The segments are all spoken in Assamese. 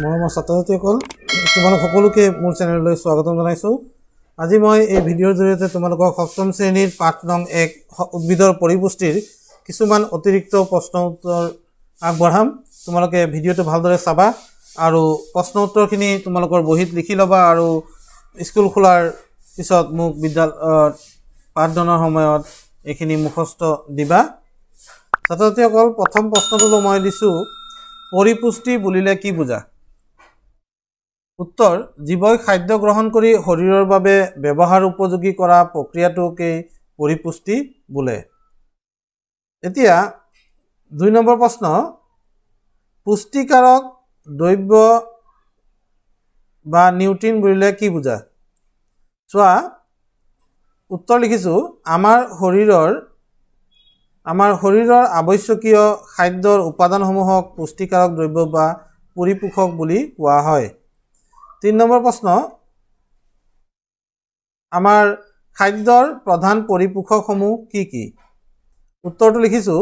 মৰমৰ ছাত্ৰ ছাত্ৰীসকল তোমালোক সকলোকে মোৰ চেনেললৈ স্বাগতম জনাইছোঁ। আজি মই এই ভিডিঅ'ৰ জৰিয়তে তোমালোকক সপ্তম শ্ৰেণীৰ পাঠ নং এক উদ্ভিদৰ পৰিপুষ্টিৰ কিছুমান অতিৰিক্ত প্ৰশ্ন উত্তৰ আগবঢ়াম। তোমালোকে ভিডিঅ'টো ভালদৰে চাবা আৰু প্ৰশ্ন উত্তৰখিনি তোমালোকৰ বহীত লিখি ল'বা আৰু স্কুল খোলাৰ পিছত মোক বিদ্যালয়ত পাঠদানৰ সময়ত এইখিনি মুখস্থ দিবা। ছাত্ৰ ছাত্ৰীসকল প্ৰথম প্ৰশ্নটো মই দিছোঁ পৰিপুষ্টি বুলিলে কি বুজা? উত্তৰ জীৱই খাদ্য গ্ৰহণ কৰি শৰীৰৰ বাবে ব্যৱহাৰ উপযোগী কৰা প্ৰক্ৰিয়াটোকেই পৰিপুষ্টি বোলে। এতিয়া দুই নম্বৰ প্ৰশ্ন পুষ্টিকাৰক দ্ৰব্য বা নিউট্ৰিন বুলিলে কি বুজা? চোৱা উত্তৰ লিখিছোঁ আমাৰ শৰীৰৰ আমাৰ শৰীৰৰ আৱশ্যকীয় খাদ্যৰ উপাদানসমূহক পুষ্টিকাৰক দ্ৰব্য বা পৰিপোষক বুলি কোৱা হয়। তিনি নম্বৰ প্ৰশ্ন। আমাৰ খাদ্যৰ প্ৰধান পৰিপোষকসমূহ কি কি? উত্তৰটো লিখিছোঁ।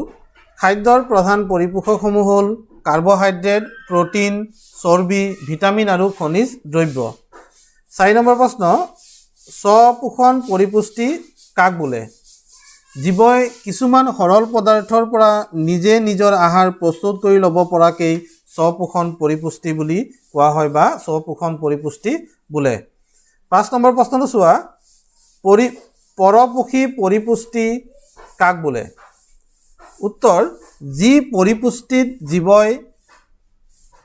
খাদ্যৰ প্ৰধান পৰিপোষকসমূহ হ'ল কাৰ্বহাইড্ৰেট প্ৰ'টিন চৰ্বি ভিটামিন আৰু খনিজ দ্ৰব্য। চাৰি নম্বৰ প্ৰশ্ন স্বপোষণ পৰিপুষ্টি কাক বোলে? জীৱই কিছুমান সৰল পদাৰ্থৰ পৰা নিজে নিজৰ আহাৰ প্ৰস্তুত কৰি ল'ব পৰাকেই স্বপোষণ পৰিপুষ্টি বুলি কোৱা হয় বা স্বপোষণ পৰিপুষ্টি বোলে। পাঁচ নম্বৰ প্ৰশ্নটো চোৱা। পৰি পৰপোষী পৰিপুষ্টি কাক বোলে? উত্তৰ যি পৰিপুষ্টিত জীৱই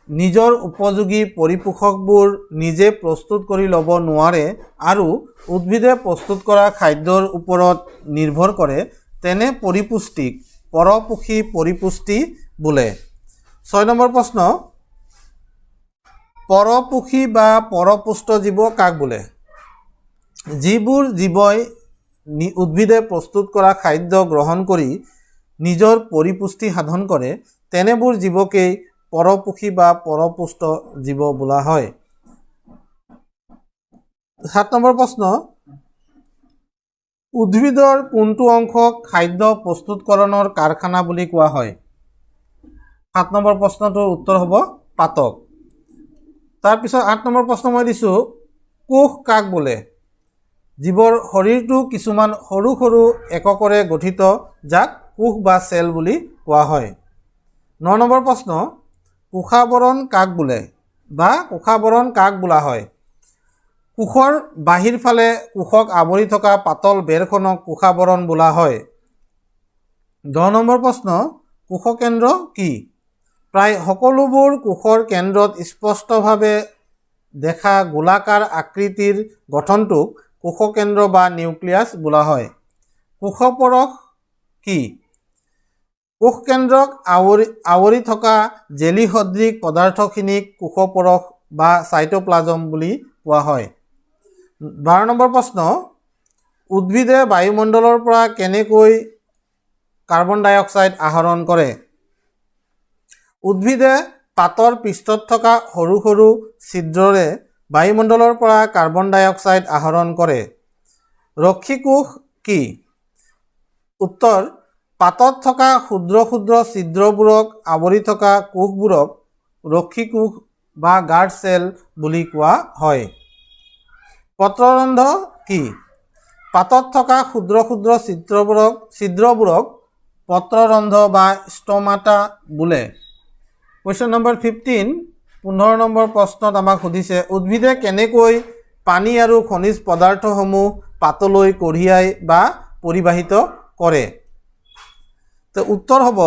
নিজৰ উপযোগী পৰিপোষকবোৰ নিজে প্ৰস্তুত কৰি ল'ব নোৱাৰে আৰু উদ্ভিদে প্ৰস্তুত কৰা খাদ্যৰ ওপৰত নিৰ্ভৰ কৰে তেনে পৰিপুষ্টিক পৰপোষী পৰিপুষ্টি বোলে। ছয় নম্বৰ প্ৰশ্ন পৰপোষী বা পৰপুষ্ট জীৱ কাক বোলে? যিবোৰ জীৱই উদ্ভিদে প্ৰস্তুত কৰা খাদ্য গ্ৰহণ কৰি নিজৰ পৰিপুষ্টি সাধন কৰে তেনেবোৰ জীৱকেই পৰপোষী বা পৰপুষ্ট জীৱ বোলা হয়। সাত নম্বৰ প্ৰশ্ন উদ্ভিদৰ কোনটো অংশক খাদ্য প্ৰস্তুতকৰণৰ কাৰখানা বুলি কোৱা হয়? সাত নম্বৰ প্ৰশ্নটোৰ উত্তৰ হ'ব পাতক। তাৰপিছত আঠ নম্বৰ প্ৰশ্ন মই দিছোঁ কোষ কাক বোলে? জীৱৰ শৰীৰটো কিছুমান সৰু সৰু এককৰে গঠিত যাক কোষ বা চেল বুলি কোৱা হয়। ন নম্বৰ প্ৰশ্ন কোষাবৰণ কাক বোলে বা কোষাবৰণ কাক বোলা হয়? কোষৰ বাহিৰ ফালে কোষক আৱৰি থকা পাতল বেৰখনক কোষাবৰণ বোলা হয়। দহ নম্বৰ প্ৰশ্ন কোষকেন্দ্ৰ কি? প্ৰায় সকলোবোৰ কোষৰ কেন্দ্ৰত স্পষ্টভাৱে দেখা গোলাকাৰ আকৃতিৰ গঠনটোক কোষকেন্দ্ৰ বা নিউক্লিয়াছ বোলা হয়। কোষপৰশ কি? কোষকেন্দ্ৰক আৱৰি আৱৰি থকা জেলি সদৃশ পদাৰ্থখিনিক কোষপৰশ বা চাইটোপ্লাজম বুলি কোৱা হয়। বাৰ নম্বৰ প্ৰশ্ন উদ্ভিদে বায়ুমণ্ডলৰ পৰা কেনেকৈ কাৰ্বন ডাই অক্সাইড আহৰণ কৰে? উদ্ভিদে পাতৰ পৃষ্ঠত থকা সৰু সৰু ছিদ্ৰৰে বায়ুমণ্ডলৰ পৰা কাৰ্বন ডাই অক্সাইড আহৰণ কৰে। ৰক্ষীকোষ কি? উত্তৰ পাতত থকা ক্ষুদ্ৰ ক্ষুদ্ৰ ছিদ্ৰবোৰক আৱৰি থকা কোষবোৰক ৰক্ষীকোষ বা গাৰ্ড চেল বুলি কোৱা হয়। পত্ৰৰন্ধ কি? পাতত থকা ক্ষুদ্ৰ ক্ষুদ্ৰ ছিদ্ৰবোৰক ছিদ্ৰবোৰক পত্ৰৰন্ধ বা ষ্টমাটা বোলে। কুৱেশ্যন নম্বৰ ফিফটিন পোন্ধৰ নম্বৰ প্ৰশ্নত আমাক সুধিছে উদ্ভিদে কেনেকৈ পানী আৰু খনিজ পদাৰ্থসমূহ পাতলৈ কঢ়িয়াই বা পৰিবাহিত কৰে? তো উত্তৰ হ'ব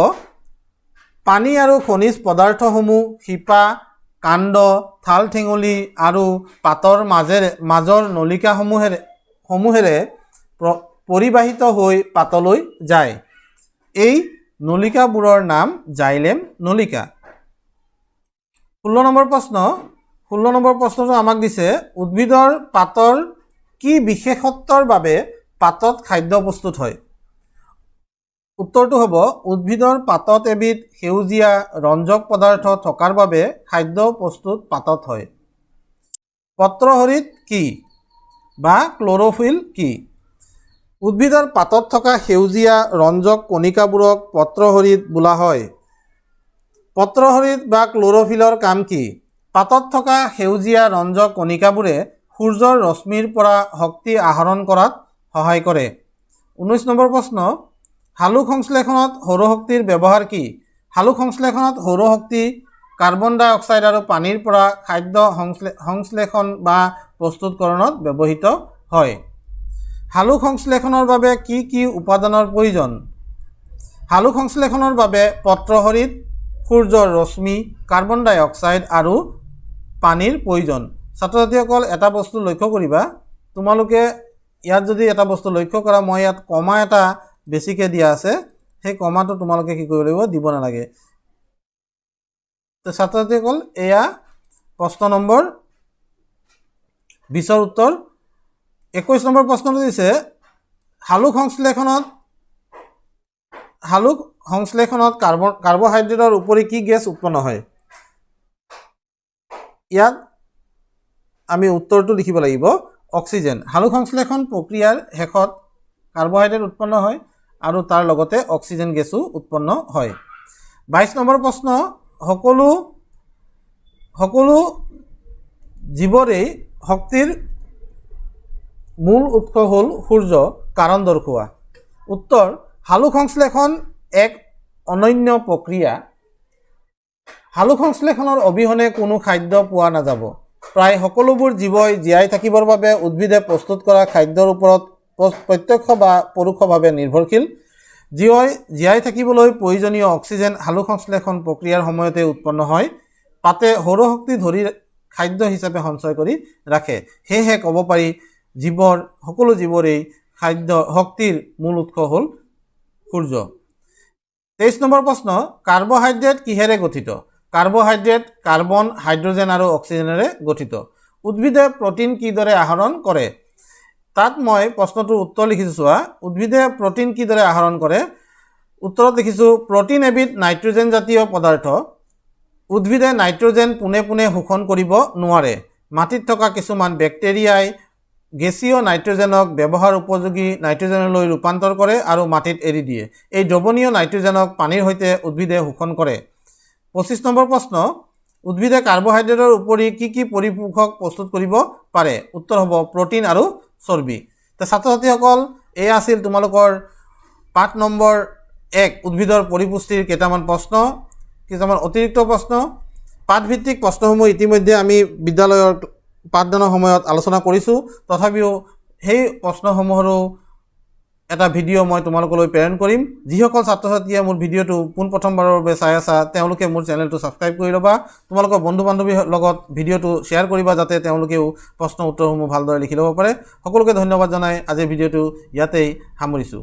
পানী আৰু খনিজ পদাৰ্থসমূহ শিপা কাণ্ড ঠাল ঠেঙুলি আৰু পাতৰ মাজেৰে মাজৰ নলিকাসমূহেৰে সমূহেৰে প্ৰ- পৰিবাহিত হৈ পাতলৈ যায়। এই নলিকাবোৰৰ নাম জাইলেম নলিকা। ষোল্ল নম্বৰ প্ৰশ্ন ষোল্ল নম্বৰ প্ৰশ্নটো আমাক দিছে উদ্ভিদৰ পাতৰ কি বিশেষত্বৰ বাবে পাতত খাদ্য প্ৰস্তুত হয়? উত্তৰটো হ'ব উদ্ভিদৰ পাতত এবিধ সেউজীয়া ৰঞ্জক পদাৰ্থ থকাৰ বাবে খাদ্য প্ৰস্তুত পাতত হয়। পত্ৰহৰিত কি বা ক্ল'ৰ'ফিল কি? উদ্ভিদৰ পাতত থকা সেউজীয়া ৰঞ্জক কণিকাবোৰক পত্ৰহৰিত বোলা হয়। পত্ৰহৰিত বা ক্ল'ৰ'ফিলৰ কাম কি? পাতত থকা সেউজীয়া ৰঞ্জক কণিকাবোৰে সূৰ্যৰ ৰশ্মিৰ পৰা শক্তি আহৰণ কৰাত সহায় কৰে। ঊনৈছ নম্বৰ প্ৰশ্ন শালুক সংশ্লেষণত সৌৰশক্তিৰ ব্যৱহাৰ কি? শালুক সংশ্লেষণত সৌৰশক্তি কাৰ্বন ডাই অক্সাইড আৰু পানীৰ পৰা খাদ্য সংশ্লে সংশ্লেষণ বা প্ৰস্তুতকৰণত ব্যৱহৃত হয়। শালুক সংশ্লেষণৰ বাবে কি কি উপাদানৰ প্ৰয়োজন? শালুক সংশ্লেষণৰ বাবে পত্ৰসৰিত সূৰ্যৰ ৰশ্মি কাৰ্বন ডাই অক্সাইড আৰু পানীৰ প্ৰয়োজন। ছাত্ৰ ছাত্ৰীসকল এটা বস্তু লক্ষ্য কৰিবা। তোমালোকে ইয়াত যদি এটা বস্তু লক্ষ্য কৰা মই ইয়াত কমা এটা বেছিকৈ দিয়া আছে। সেই কমাটো তোমালোকে কি কৰিব লাগিব দিব নালাগে। তো ছাত্ৰ ছাত্ৰীসকল এয়া প্ৰশ্ন নম্বৰ বিছৰ উত্তৰ। একৈছ নম্বৰ প্ৰশ্নটো দিছে শালুক সংশ্লেষণত শালুক সংশ্লেষণত কাৰ্বন কাৰ্বহাইড্ৰেটৰ উপৰি কি গেছ উৎপন্ন হয়? ইয়াত আমি উত্তৰটো লিখিব লাগিব। অক্সিজেন। শালুক সংশ্লেষণ প্ৰক্ৰিয়াৰ শেষত কাৰ্বহাইড্ৰেট উৎপন্ন হয় আৰু তাৰ লগতে অক্সিজেন গেছো উৎপন্ন হয়। বাইছ নম্বৰ প্ৰশ্ন সকলো সকলো জীৱৰেই শক্তিৰ মূল উৎস হ'ল সূৰ্য কাৰণ দৰ্শোৱা। উত্তৰ শালুক সংশ্লেষণ এক অনন্য প্ৰক্ৰিয়া। শালুক সংশ্লেষণৰ অবিহনে কোনো খাদ্য পোৱা নাযাব। প্ৰায় সকলোবোৰ জীৱই জীয়াই থাকিবৰ বাবে উদ্ভিদে প্ৰস্তুত কৰা খাদ্যৰ ওপৰত প্ৰ- প্ৰত্যক্ষ বা পৰোক্ষভাৱে নিৰ্ভৰশীল। জীৱাই জীয়াই থাকিবলৈ প্ৰয়োজনীয় অক্সিজেন শালুক সংশ্লেষণ প্ৰক্ৰিয়াৰ সময়তে উৎপন্ন হয়। পাতে সৌৰশক্তি ধৰি খাদ্য হিচাপে সঞ্চয় কৰি ৰাখে। সেয়েহে ক'ব পাৰি জীৱৰ সকলো জীৱৰেই খাদ্য শক্তিৰ মূল উৎস হ'ল সূৰ্য। তেইছ নম্বৰ প্ৰশ্ন কাৰ্বহাইড্ৰেট কিহেৰে গঠিত? কাৰ্বহাইড্ৰেট কাৰ্বন হাইড্ৰজেন আৰু অক্সিজেনেৰে গঠিত। উদ্ভিদে প্ৰ'টিন কিদৰে আহৰণ কৰে? তাত মই প্ৰশ্নটোৰ উত্তৰ লিখিছোঁ চোৱা। উদ্ভিদে প্ৰ'টিন কিদৰে আহৰণ কৰে? উত্তৰত লিখিছোঁ প্ৰ'টিন এবিধ নাইট্ৰজেন জাতীয় পদাৰ্থ। উদ্ভিদে নাইট্ৰজেন পোনে পোনে শোষণ কৰিব নোৱাৰে। মাটিত থকা কিছুমান বেক্টেৰিয়াই গেছীয় নাইট্ৰজেনক ব্যৱহাৰ উপযোগী নাইট্ৰজেনলৈ ৰূপান্তৰ কৰে আৰু মাটিত এৰি দিয়ে। এই দ্ৰৱণীয় নাইট্ৰজেনক পানীৰ সৈতে উদ্ভিদে শোষণ কৰে। পঁচিছ নম্বৰ প্ৰশ্ন উদ্ভিদে কাৰ্বহাইড্ৰেটৰ উপৰি কি কি পৰিপোষক প্ৰস্তুত কৰিব পাৰে? উত্তৰ হ'ব প্ৰ'টিন আৰু চৰ্বি। তো ছাত্ৰ ছাত্ৰীসকল এয়া আছিল তোমালোকৰ পাঠ নম্বৰ এক উদ্ভিদৰ পৰিপুষ্টিৰ কেইটামান প্ৰশ্ন। কিছুমান অতিৰিক্ত প্ৰশ্ন। পাঠভিত্তিক প্ৰশ্নসমূহ ইতিমধ্যে আমি বিদ্যালয়ৰ পাঠদানৰ সময়ত আলোচনা কৰিছোঁ। তথাপিও সেই প্ৰশ্নসমূহৰো এটা ভিডিঅ' মই তোমালোকলৈ প্ৰেৰণ কৰিম। যিসকল ছাত্ৰ ছাত্ৰীয়ে মোৰ ভিডিঅ'টো পোনপ্ৰথমবাৰৰ বাবে চাই আছা তেওঁলোকে মোৰ চেনেলটো ছাবস্ক্ৰাইব কৰি ল'বা। তোমালোকৰ বন্ধু বান্ধৱীৰ লগত ভিডিঅ'টো শ্বেয়াৰ কৰিবা যাতে তেওঁলোকেও প্ৰশ্ন উত্তৰসমূহ ভালদৰে লিখি ল'ব পাৰে। সকলোকে ধন্যবাদ জনাই আজিৰ ভিডিঅ'টো ইয়াতেই সামৰিছোঁ।